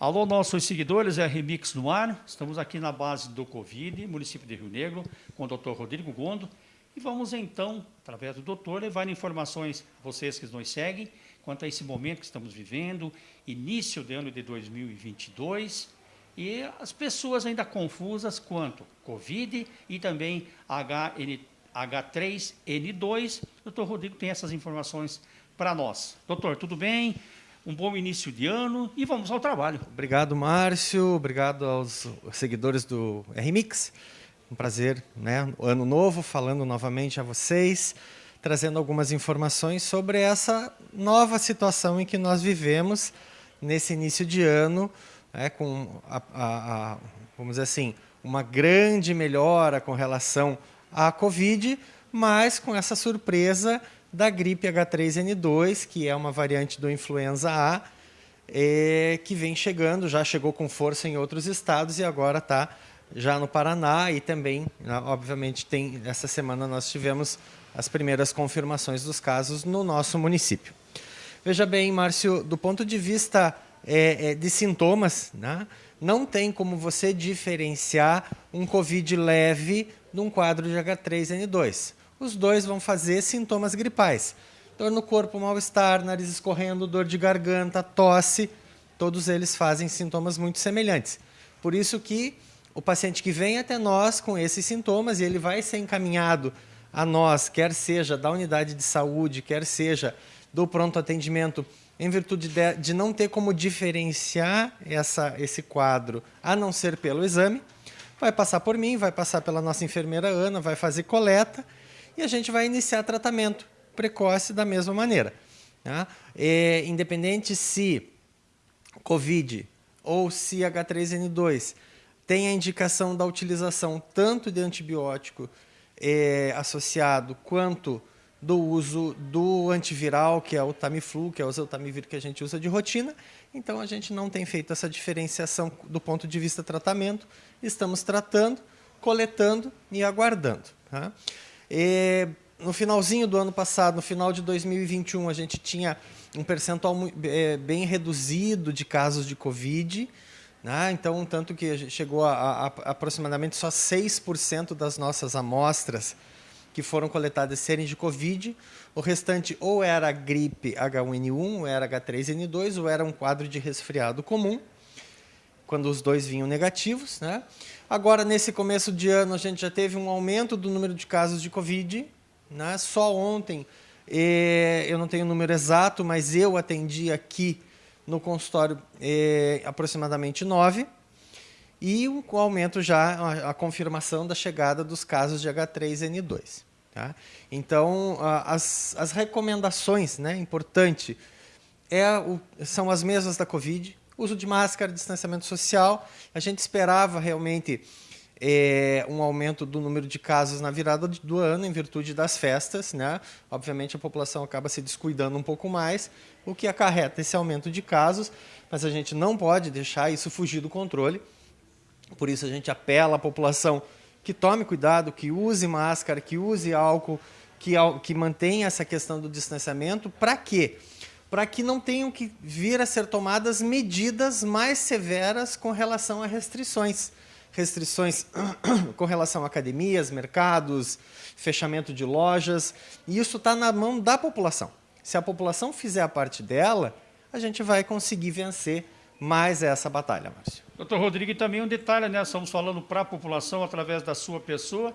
Alô, nossos seguidores, é Remix no ar. Estamos aqui na base do Covid, município de Rio Negro, com o doutor Rodrigo Gondo. E vamos então, através do doutor, levar informações a vocês que nos seguem quanto a esse momento que estamos vivendo, início do ano de 2022, e as pessoas ainda confusas quanto Covid e também HN, H3N2. O doutor Rodrigo tem essas informações para nós. Doutor, tudo bem? Um bom início de ano e vamos ao trabalho. Obrigado, Márcio. Obrigado aos seguidores do RMix. Um prazer, né? Ano novo, falando novamente a vocês, trazendo algumas informações sobre essa nova situação em que nós vivemos nesse início de ano, né? com, a, a, a, vamos dizer assim, uma grande melhora com relação à Covid, mas com essa surpresa da gripe H3N2, que é uma variante do influenza A, é, que vem chegando, já chegou com força em outros estados e agora está já no Paraná e também, né, obviamente, tem essa semana nós tivemos as primeiras confirmações dos casos no nosso município. Veja bem, Márcio, do ponto de vista é, é, de sintomas, né, não tem como você diferenciar um COVID leve de um quadro de H3N2 os dois vão fazer sintomas gripais. Dor no corpo, mal-estar, nariz escorrendo, dor de garganta, tosse, todos eles fazem sintomas muito semelhantes. Por isso que o paciente que vem até nós com esses sintomas e ele vai ser encaminhado a nós, quer seja da unidade de saúde, quer seja do pronto atendimento, em virtude de, de não ter como diferenciar essa, esse quadro, a não ser pelo exame, vai passar por mim, vai passar pela nossa enfermeira Ana, vai fazer coleta e a gente vai iniciar tratamento precoce da mesma maneira. Tá? É, independente se COVID ou se H3N2 tem a indicação da utilização tanto de antibiótico é, associado quanto do uso do antiviral, que é o Tamiflu, que é o Zeltamivir que a gente usa de rotina. Então, a gente não tem feito essa diferenciação do ponto de vista tratamento. Estamos tratando, coletando e aguardando. Tá? E, no finalzinho do ano passado, no final de 2021, a gente tinha um percentual é, bem reduzido de casos de Covid. Né? Então, tanto que chegou a, a, a aproximadamente só 6% das nossas amostras que foram coletadas serem de Covid. O restante ou era gripe H1N1, ou era H3N2, ou era um quadro de resfriado comum, quando os dois vinham negativos. Né? Agora, nesse começo de ano, a gente já teve um aumento do número de casos de Covid. Né? Só ontem, eh, eu não tenho o número exato, mas eu atendi aqui no consultório eh, aproximadamente nove. E um aumento já, a, a, confirmação da chegada dos casos de H3N2. Tá? Então, as, as recomendações, né, importante, é o, são as mesmas da Covid, uso de máscara, distanciamento social. A gente esperava realmente é, um aumento do número de casos na virada do ano em virtude das festas. Né? Obviamente, a população acaba se descuidando um pouco mais, o que acarreta esse aumento de casos, mas a gente não pode deixar isso fugir do controle. Por isso, a gente apela à população que tome cuidado, que use máscara, que use álcool, que, que mantenha essa questão do distanciamento. Para quê? para que não tenham que vir a ser tomadas medidas mais severas com relação a restrições. Restrições com relação a academias, mercados, fechamento de lojas. E isso está na mão da população. Se a população fizer a parte dela, a gente vai conseguir vencer mais essa batalha, Márcio. Doutor Rodrigo, e também um detalhe, né? Estamos falando para a população, através da sua pessoa,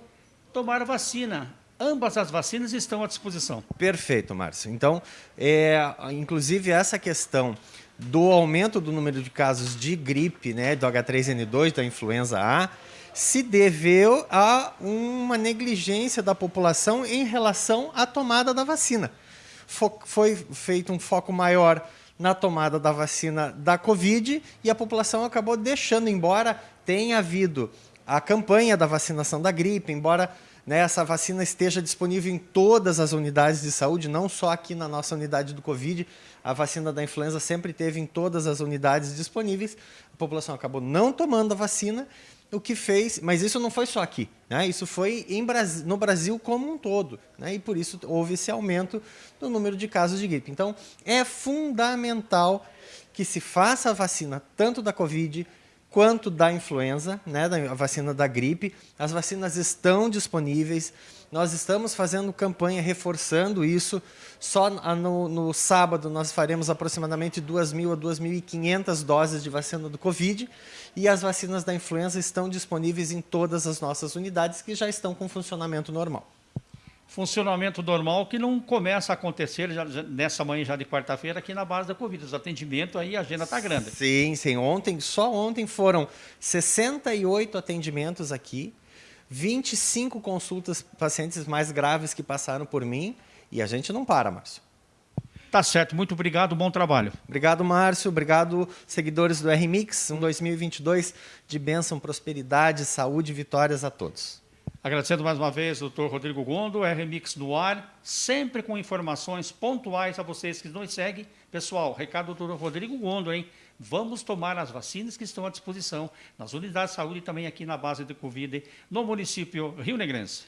tomar vacina. Ambas as vacinas estão à disposição. Perfeito, Márcio. Então, é, inclusive essa questão do aumento do número de casos de gripe, né, do H3N2, da influenza A, se deveu a uma negligência da população em relação à tomada da vacina. Foi feito um foco maior na tomada da vacina da Covid e a população acabou deixando, embora tenha havido a campanha da vacinação da gripe, embora né, essa vacina esteja disponível em todas as unidades de saúde, não só aqui na nossa unidade do Covid. a vacina da influenza sempre teve em todas as unidades disponíveis. A população acabou não tomando a vacina, o que fez, mas isso não foi só aqui, né? isso foi em, no Brasil como um todo, né? e por isso houve esse aumento no número de casos de gripe. Então, é fundamental que se faça a vacina tanto da Covid quanto da influenza, né, a vacina da gripe. As vacinas estão disponíveis. Nós estamos fazendo campanha reforçando isso. Só no, no sábado nós faremos aproximadamente 2.000 a 2.500 doses de vacina do Covid. E as vacinas da influenza estão disponíveis em todas as nossas unidades que já estão com funcionamento normal funcionamento normal que não começa a acontecer já, já, nessa manhã já de quarta-feira aqui na base da Covid. Os atendimentos aí, a agenda está grande. Sim, sim. Ontem, só ontem foram 68 atendimentos aqui, 25 consultas pacientes mais graves que passaram por mim e a gente não para, Márcio. Tá certo, muito obrigado, bom trabalho. Obrigado, Márcio, obrigado, seguidores do RMix, um 2022 de bênção, prosperidade, saúde e vitórias a todos. Agradecendo mais uma vez o doutor Rodrigo Gondo, RMix no ar, sempre com informações pontuais a vocês que nos seguem. Pessoal, recado do doutor Rodrigo Gondo, hein? Vamos tomar as vacinas que estão à disposição nas unidades de saúde e também aqui na base de Covid no município Rio Negrense.